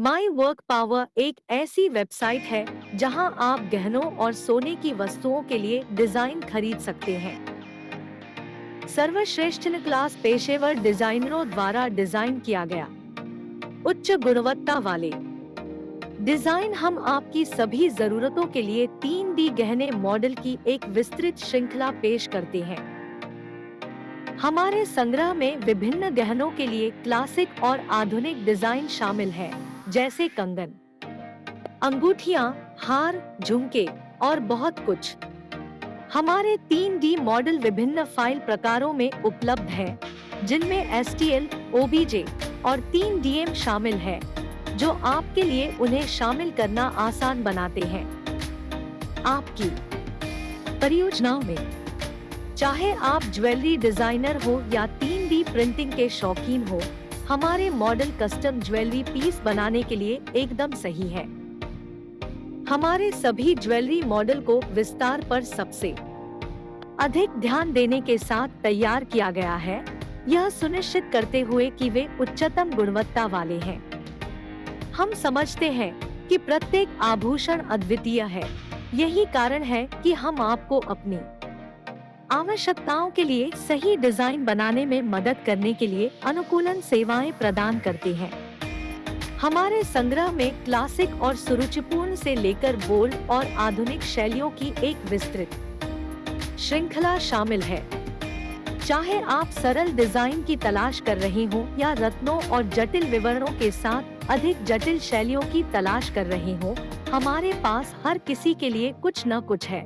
My work power एक ऐसी website है, जहाँ आप गहनों और सोने की वस्तुओं के लिए डिज़ाइन खरीद सकते हैं। सर्वश्रेष्ठ क्लास पेशेवर डिजाइनरों द्वारा डिज़ाइन किया गया। उच्च गुणवत्ता वाले। डिज़ाइन हम आपकी सभी जरूरतों के लिए तीन डी गहने मॉडल की एक विस्तृत श्रृंखला पेश करते हैं। हमारे संग्रह में विभिन्न गहनों के लिए क्लासिक और आधुनिक डिज़ाइन शामिल है। जैसे कंगन। अंगूठिया, हार, झुमके और बहुत कुछ। हमारे तीन डी मॉडल विभिन्न फ़ाइल प्रकारों में उपलब्ध है, जिनमें एस टी एल ओबीजे और तीन डीएम शामिल है, जो आपके लिए उन्हें शामिल करना आसान बनाते हैं। आपकी परियोजनाओं में, चाहे आप ज्वेलरी डिज़ाइनर हो या तीन डी प्रिंटिंग के शौकीन हो हमारे मॉडल कस्टम ज्वेलरी पीस बनाने के लिए एकदम सही है। हमारे सभी ज्वेलरी मॉडल को विस्तार पर सबसे अधिक ध्यान देने के साथ तैयार किया गया है। यह सुनिश्चित करते हुए कि वे उच्चतम गुणवत्ता वाले हैं। हम समझते हैं कि प्रत्येक आभूषण अद्वितीय है। यही कारण है कि हम आपको अपनी आवश्यकताओं के लिए सही डिज़ाइन बनाने में मदद करने के लिए अनुकूलन सेवाएँ प्रदान करते हैं। हमारे संग्रह में क्लासिक और सुरुचिपूर्ण से लेकर बोल्ड और आधुनिक शैलियों की एक विस्तृत श्रृंखला शामिल है। चाहे आप सरल डिज़ाइन की तलाश कर रहे हो या रत्नों और जटिल विवरणों के साथ अधिक जटिल शैलियों की तलाश कर रहे हो, हमारे पास हर किसी के लिए कुछ न कुछ है।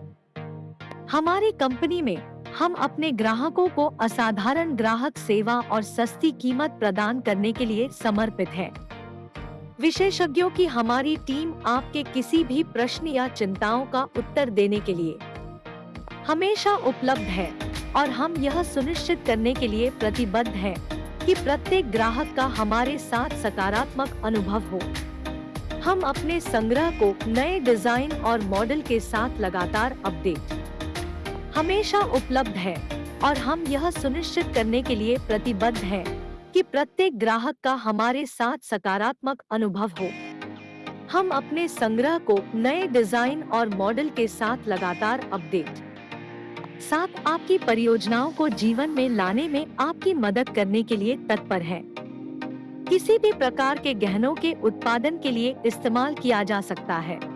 हमारी कंपनी में हम अपने ग्राहकों को असाधारण ग्राहक सेवा और सस्ती कीमत प्रदान करने के लिए समर्पित है। विशेषज्ञों की हमारी टीम आपके किसी भी प्रश्न या चिंताओं का उत्तर देने के लिए हमेशा उपलब्ध है और हम यह सुनिश्चित करने के लिए प्रतिबद्ध हैं कि प्रत्येक ग्राहक का हमारे साथ सकारात्मक अनुभव हो। हम अपने संग्रह को नए डिज़ाइन और मॉडल के साथ लगातार अपडेट हमेशा उपलब्ध है और हम यह सुनिश्चित करने के लिए प्रतिबद्ध हैं कि प्रत्येक ग्राहक का हमारे साथ सकारात्मक अनुभव हो। हम अपने संग्रह को नए डिज़ाइन और मॉडल के साथ लगातार अपडेट। साथ आपकी परियोजनाओं को जीवन में लाने में आपकी मदद करने के लिए तत्पर है। किसी भी प्रकार के गहनों के उत्पादन के लिए इस्तेमाल किया जा सकता है।